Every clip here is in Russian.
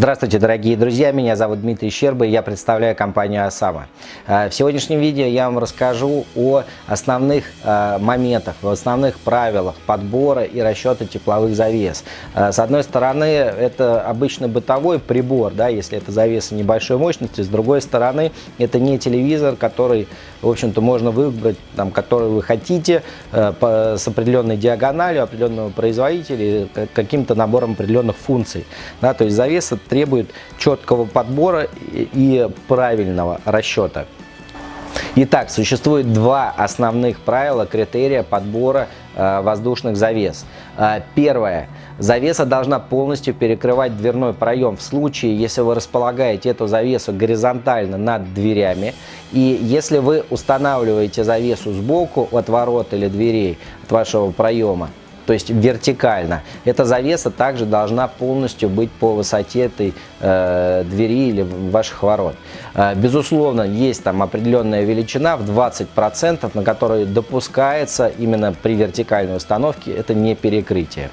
Здравствуйте, дорогие друзья, меня зовут Дмитрий Щерба, и я представляю компанию «Осама». Э, в сегодняшнем видео я вам расскажу о основных э, моментах, о основных правилах подбора и расчета тепловых завес. Э, с одной стороны, это обычный бытовой прибор, да, если это завеса небольшой мощности, с другой стороны, это не телевизор, который, в общем-то, можно выбрать, там, который вы хотите, с определенной диагональю, определенного производителя, каким-то набором определенных функций. Да, то есть завеса требует четкого подбора и правильного расчета. Итак, существует два основных правила, критерия подбора э, воздушных завес. Э, первое. Завеса должна полностью перекрывать дверной проем в случае, если вы располагаете эту завесу горизонтально над дверями. И если вы устанавливаете завесу сбоку от ворот или дверей, от вашего проема, то есть вертикально. Эта завеса также должна полностью быть по высоте этой э, двери или ваших ворот. Э, безусловно, есть там определенная величина в 20%, на которой допускается именно при вертикальной установке это не перекрытие.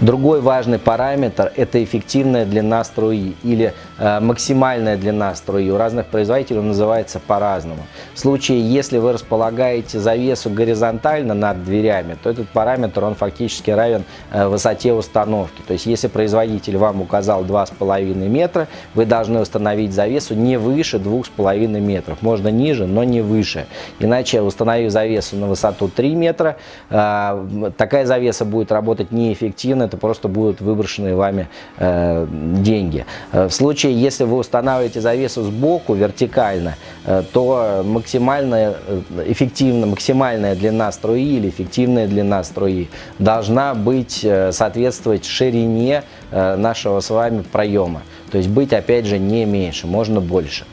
Другой важный параметр – это эффективная длина струи или максимальная длина струи. У разных производителей называется по-разному. В случае, если вы располагаете завесу горизонтально над дверями, то этот параметр он фактически равен э, высоте установки. То есть, если производитель вам указал 2,5 метра, вы должны установить завесу не выше 2,5 метров. Можно ниже, но не выше. Иначе, установив завесу на высоту 3 метра, э, такая завеса будет работать неэффективно эффективно, это просто будут выброшенные вами э, деньги. Э, в случае, если вы устанавливаете завесу сбоку вертикально, э, то максимальная, э, эффективно, максимальная длина струи или эффективная длина струи должна быть, э, соответствовать ширине нашего с вами проема. То есть быть, опять же, не меньше, можно больше.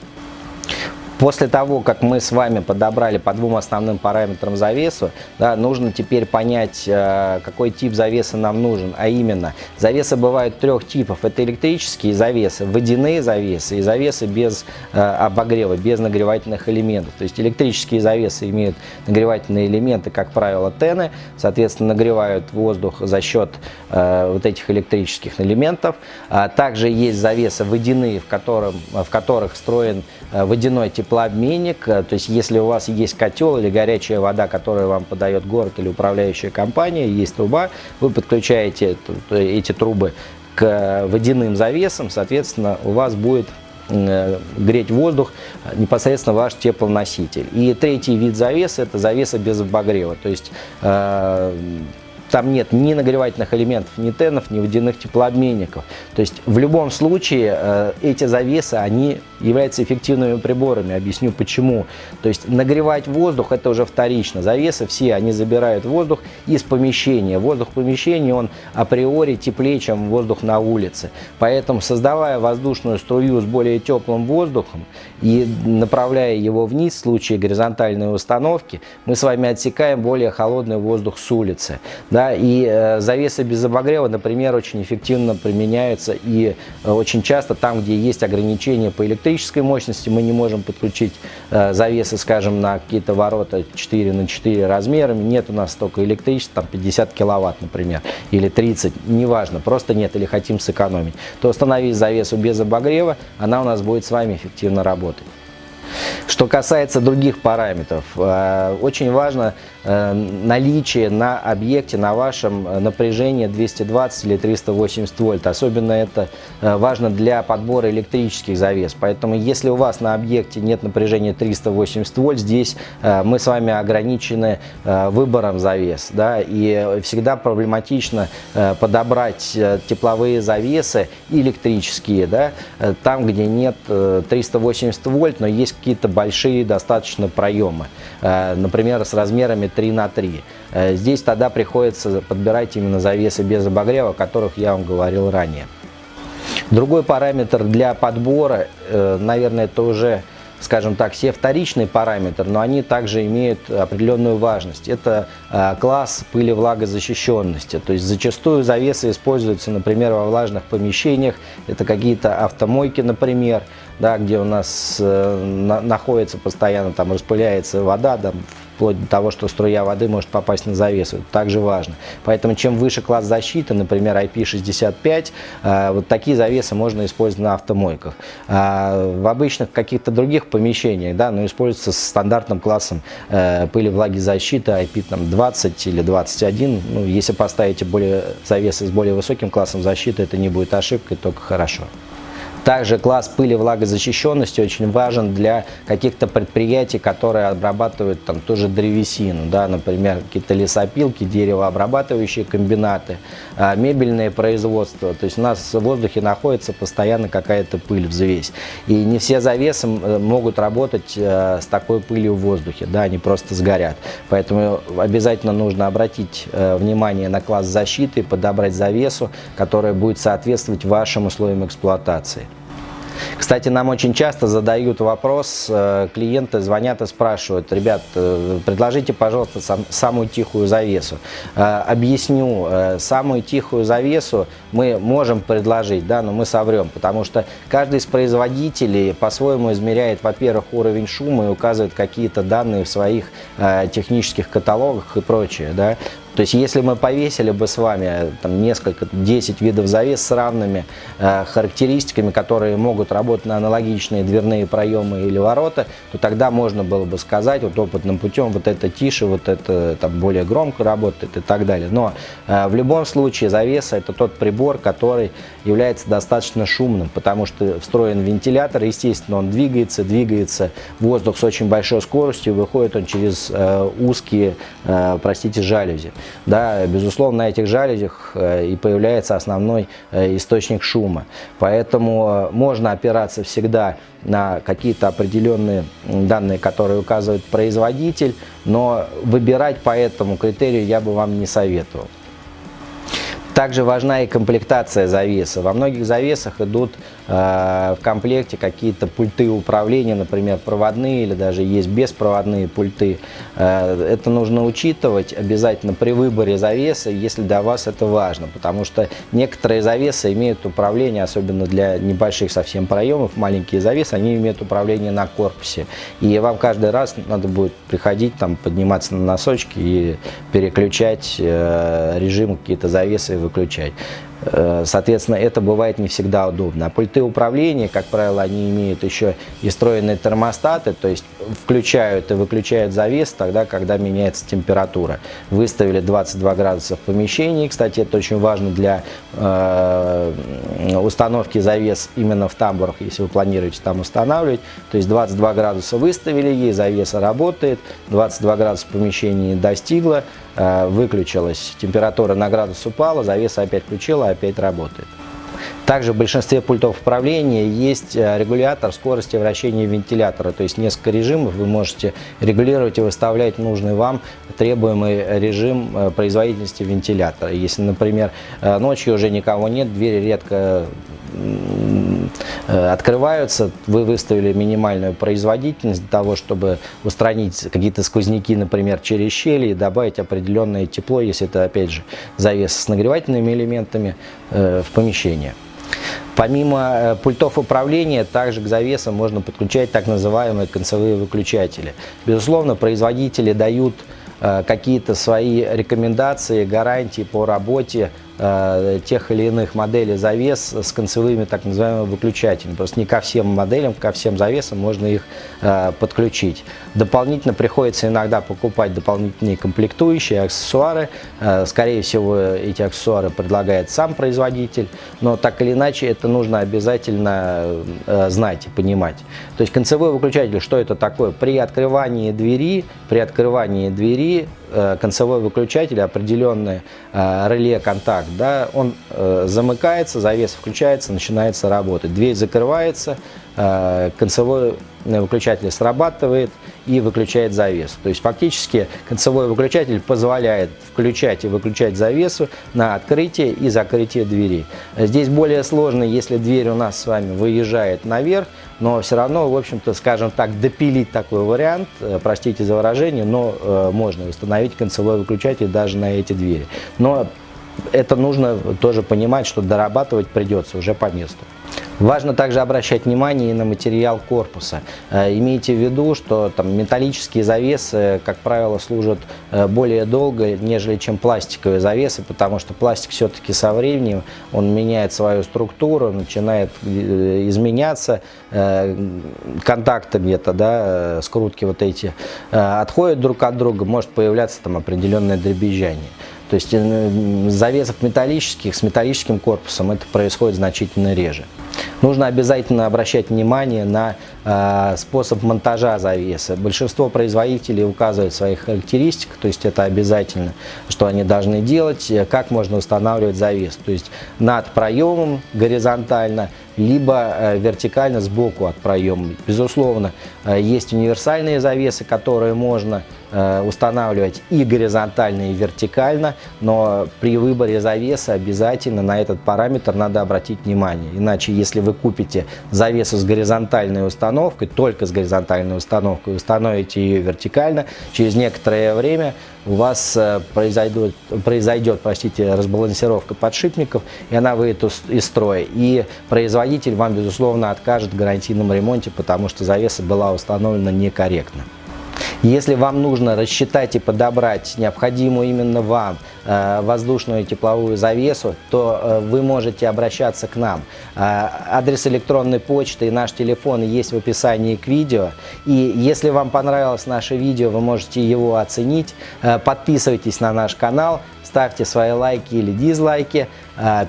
После того, как мы с вами подобрали по двум основным параметрам завесу, да, нужно теперь понять, э, какой тип завеса нам нужен. А именно, завесы бывают трех типов. Это электрические завесы, водяные завесы и завесы без э, обогрева, без нагревательных элементов. То есть электрические завесы имеют нагревательные элементы, как правило, тены, соответственно, нагревают воздух за счет э, вот этих электрических элементов. А также есть завесы водяные, в, котором, в которых встроен водяной тепловой теплообменник, э, то есть если у вас есть котел или горячая вода, которую вам подает город или управляющая компания, есть труба, вы подключаете эти трубы к водяным завесам, соответственно, у вас будет э, греть воздух непосредственно ваш теплоноситель. И третий вид завесы – это завеса без обогрева. То есть э, там нет ни нагревательных элементов, ни тенов, ни водяных теплообменников. То есть в любом случае э, эти завесы, они являются эффективными приборами. Объясню почему. То есть нагревать воздух это уже вторично. Завесы все, они забирают воздух из помещения. Воздух в помещении, он априори теплее, чем воздух на улице. Поэтому создавая воздушную струю с более теплым воздухом и направляя его вниз в случае горизонтальной установки, мы с вами отсекаем более холодный воздух с улицы. Да? Да, и э, завесы без обогрева, например, очень эффективно применяются и э, очень часто там, где есть ограничения по электрической мощности, мы не можем подключить э, завесы, скажем, на какие-то ворота 4 на 4 размерами, нет у нас столько электричества, там 50 киловатт, например, или 30, неважно, просто нет или хотим сэкономить, то установить завесу без обогрева, она у нас будет с вами эффективно работать. Что касается других параметров, э, очень важно наличие на объекте, на вашем э, напряжение 220 или 380 вольт. Особенно это важно для подбора электрических завес. Поэтому если у вас на объекте нет напряжения 380 вольт, здесь мы с вами ограничены выбором завес. Да, и всегда проблематично подобрать тепловые завесы электрические, да, там, где нет 380 вольт, но есть какие-то большие достаточно проемы, э, например, с размерами 3 на 3. Э, здесь тогда приходится подбирать именно завесы без обогрева, о которых я вам говорил ранее. Другой параметр для подбора, э, наверное, это уже скажем так, все вторичные параметры, но они также имеют определенную важность. Это э, класс пыли-влагозащищенности. То есть зачастую завесы используются, например, во влажных помещениях. Это какие-то автомойки, например, да, где у нас на, находится постоянно, там распыляется вода, там, вплоть до того, что струя воды может попасть на завесу. Это также важно. Поэтому чем выше класс защиты, например, IP65, э, вот такие завесы можно использовать на автомойках. А в обычных каких-то других помещениях, да, но используется с стандартным классом э, пыли влаги защиты IP там, 20 или 21. Ну, если поставите более завесы с более высоким классом защиты, это не будет ошибкой, только хорошо. Также класс пыли влагозащищенности очень важен для каких-то предприятий, которые обрабатывают там тоже древесину, да, например, какие-то лесопилки, деревообрабатывающие комбинаты, а, мебельное производство. То есть у нас в воздухе находится постоянно какая-то пыль, взвесь. И не все завесы могут работать э, с такой пылью в воздухе, да, они просто сгорят. Поэтому обязательно нужно обратить э, внимание на класс защиты, подобрать завесу, которая будет соответствовать вашим условиям эксплуатации. Кстати, нам очень часто задают вопрос, э, клиенты звонят и спрашивают, ребят, э, предложите, пожалуйста, сам, самую тихую завесу. Э, объясню, самую тихую завесу мы можем предложить, да, но мы соврем, потому что каждый из производителей по-своему измеряет, во-первых, уровень шума и указывает какие-то данные в своих технических каталогах и прочее, да. То есть, если мы повесили бы с вами там, несколько, 10 видов завес с равными э, характеристиками, которые могут работать на аналогичные дверные проемы или ворота, то тогда можно было бы сказать вот опытным путем, вот это тише, вот это там, более громко работает и так далее. Но э, в любом случае завеса это тот прибор, который является достаточно шумным, потому что встроен вентилятор, естественно, он двигается, двигается воздух с очень большой скоростью, выходит он через э, узкие, э, простите, жалюзи. Да, безусловно, на этих жалюзях э, и появляется основной э, источник шума. Поэтому э, можно опираться всегда на какие-то определенные данные, которые указывает производитель, но выбирать по этому критерию я бы вам не советовал. Также важна и комплектация завеса. Во многих завесах идут э, в комплекте какие-то пульты управления, например, проводные или даже есть беспроводные пульты. Э, это нужно учитывать обязательно при выборе завеса, если для вас это важно, потому что некоторые завесы имеют управление, особенно для небольших совсем проемов, маленькие завесы, они имеют управление на корпусе. И вам каждый раз надо будет приходить, там, подниматься на носочки и переключать э, режим какие-то завесы выключать. Э, соответственно, это бывает не всегда удобно. А пульты управления, как правило, они имеют еще и встроенные термостаты, то есть включают и выключают завес тогда, когда меняется температура. Выставили 22 градуса в помещении, кстати, это очень важно для э, установки завес именно в тамбурах, если вы планируете там устанавливать. То есть 22 градуса выставили, ей завеса работает, 22 градуса в помещении достигла, э, выключилась, температура на градус упала, завеса опять включила, опять работает. Также в большинстве пультов управления есть э, регулятор скорости вращения вентилятора, то есть несколько режимов вы можете регулировать и выставлять нужный вам требуемый режим э, производительности вентилятора. Если, например, э, ночью уже никого нет, двери редко открываются, вы выставили минимальную производительность для того, чтобы устранить какие-то сквозняки, например, через щели и добавить определенное тепло, если это, опять же, завес с нагревательными элементами в помещение. Помимо э, пультов управления, также к завесам можно подключать так называемые концевые выключатели. Безусловно, производители дают э, какие-то свои рекомендации, гарантии по работе Э, тех или иных моделей завес с концевыми так называемыми выключателями. Просто не ко всем моделям, ко всем завесам можно их э, подключить. Дополнительно приходится иногда покупать дополнительные комплектующие, аксессуары. Э, скорее всего, эти аксессуары предлагает сам производитель, но так или иначе это нужно обязательно знать и понимать. То есть концевой выключатель, что это такое? При открывании двери, при открывании двери концевой выключатель, определенный реле контакт так, да, он э, замыкается, завес включается, начинается работать. Дверь закрывается, э, концевой выключатель срабатывает и выключает завесу. То есть фактически концевой выключатель позволяет включать и выключать завесу на открытие и закрытие двери. Здесь более сложно, если дверь у нас с вами выезжает наверх, но все равно, в общем-то, скажем так, допилить такой вариант, э, простите за выражение, но э, можно установить концевой выключатель даже на эти двери. Но это нужно тоже понимать, что дорабатывать придется уже по месту. Важно также обращать внимание и на материал корпуса. Э, имейте в виду, что там металлические завесы, как правило, служат э, более долго, нежели чем пластиковые завесы, потому что пластик все-таки со временем, он меняет свою структуру, начинает э, изменяться, контакты где-то, да, скрутки вот эти отходят друг от друга, может появляться там определенное дребезжание. То есть завесов металлических с металлическим корпусом это происходит значительно реже. Нужно обязательно обращать внимание на э, способ монтажа завесы. Большинство производителей указывают в своих характеристиках, то есть это обязательно, что они должны делать, э, как можно устанавливать завес. То есть над проемом горизонтально, либо э, вертикально сбоку от проема. Безусловно, э, есть универсальные завесы, которые можно э, устанавливать и горизонтально, и вертикально, но при выборе завеса обязательно на этот параметр надо обратить внимание. Иначе, если вы купите завесу с горизонтальной установкой, только с горизонтальной установкой, установите ее вертикально, через некоторое время у вас э, произойдет, произойдет простите, разбалансировка подшипников, и она выйдет из строя. И производитель вам, безусловно, откажет в гарантийном ремонте, потому что завеса была установлена некорректно. Если вам нужно рассчитать и подобрать необходимую именно вам э, воздушную тепловую завесу, то э, вы можете обращаться к нам. Э, адрес электронной почты и наш телефон есть в описании к видео. И если вам понравилось наше видео, вы можете его оценить. Подписывайтесь на наш канал, ставьте свои лайки или дизлайки,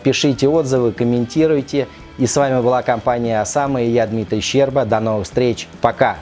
пишите отзывы, комментируйте. И с вами была компания «Осама» и я, Дмитрий Щерба. До новых встреч. Пока!